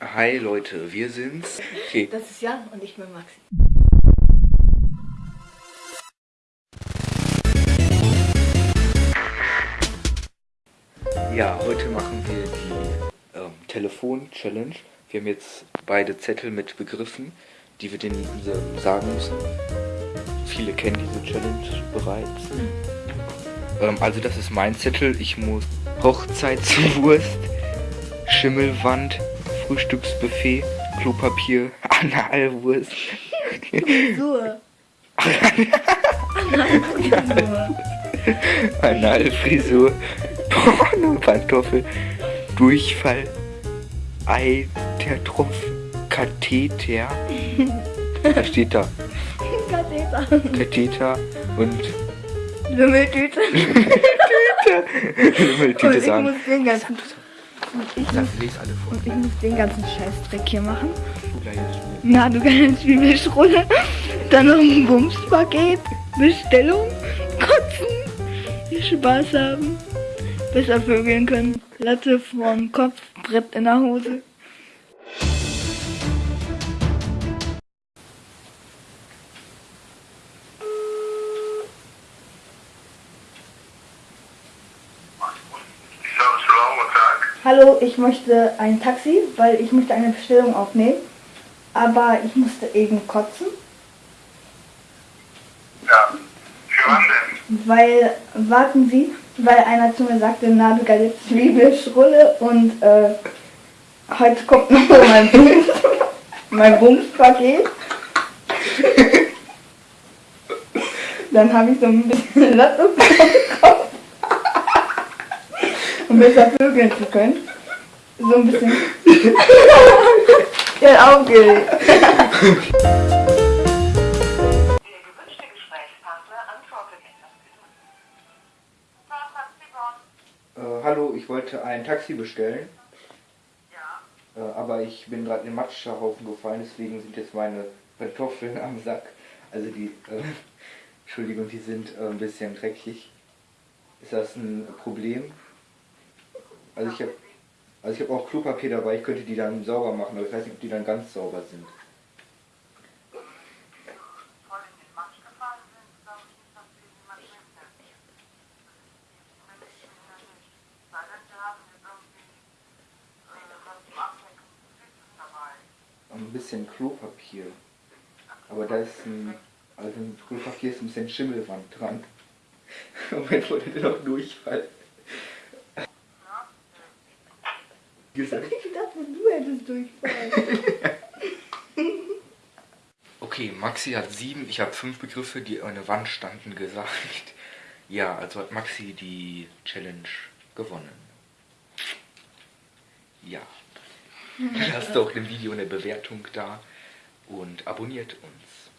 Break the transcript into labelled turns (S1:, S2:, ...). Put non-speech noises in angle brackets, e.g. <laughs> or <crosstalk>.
S1: Hi Leute, wir sind's. Okay.
S2: Das ist Jan und ich bin Maxi.
S1: Ja, heute machen wir die ähm, Telefon-Challenge. Wir haben jetzt beide Zettel mit Begriffen, die wir denen sagen müssen. Viele kennen diese Challenge bereits. Ähm, also das ist mein Zettel. Ich muss Hochzeitswurst, Schimmelwand, Frühstücksbuffet, Klopapier, <laughs> Analwurst.
S2: Frisur. <laughs>
S1: Analfrisur, Pornopantoffel, Durchfall, Eitertropf, Katheter. <laughs> Was steht da?
S2: Katheter.
S1: Katheter und
S2: Wimmeltüte.
S1: Wimmeltüte
S2: Und ich
S1: sagen.
S2: muss den ganzen, und ich muss,
S1: lese alle vor.
S2: und ich muss den ganzen Scheißdreck hier machen.
S1: Du.
S2: Na, du kannst Zwiebelschrulle, dann noch ein Bumspaket, Bestellung, kotzen, Spaß haben, besser vögeln können, Latte vorm Kopf, Brett in der Hose. Hallo, ich möchte ein Taxi, weil ich möchte eine Bestellung aufnehmen, aber ich musste eben kotzen,
S3: Ja. Für wann denn?
S2: weil, warten Sie, weil einer zu mir sagte, na du geile Zwiebelschrulle und äh, heute kommt noch mein Bums, <laughs> mein Bumspaket. <laughs> Dann habe ich so ein bisschen Latte Kopf, um besser vögeln zu können. So ein bisschen. ja, aufgeregt.
S1: Äh, hallo, ich wollte ein Taxi bestellen,
S4: Ja.
S1: äh, aber ich bin gerade in den Matschhaufen gefallen, deswegen sind jetzt meine Kartoffeln am Sack. Also die, äh, <laughs> Entschuldigung, die sind äh, ein bisschen dreckig. Ist das ein Problem? Also ich habe also habe auch Klopapier dabei, ich könnte die dann sauber machen, aber ich weiß nicht, ob die dann ganz sauber sind. Ein bisschen Klopapier. Aber da ist ein, also im Klopapier ist ein bisschen Schimmelwand dran. <laughs> Moment, wo der noch Durchfall. Gesagt.
S2: Ich dachte, du hättest durchfallen. <laughs>
S1: Okay, Maxi hat sieben, ich habe fünf Begriffe, die an der Wand standen, gesagt. <laughs> Ja, also hat Maxi die Challenge gewonnen. Ja. <laughs> Lasst doch dem Video eine Bewertung da und abonniert uns.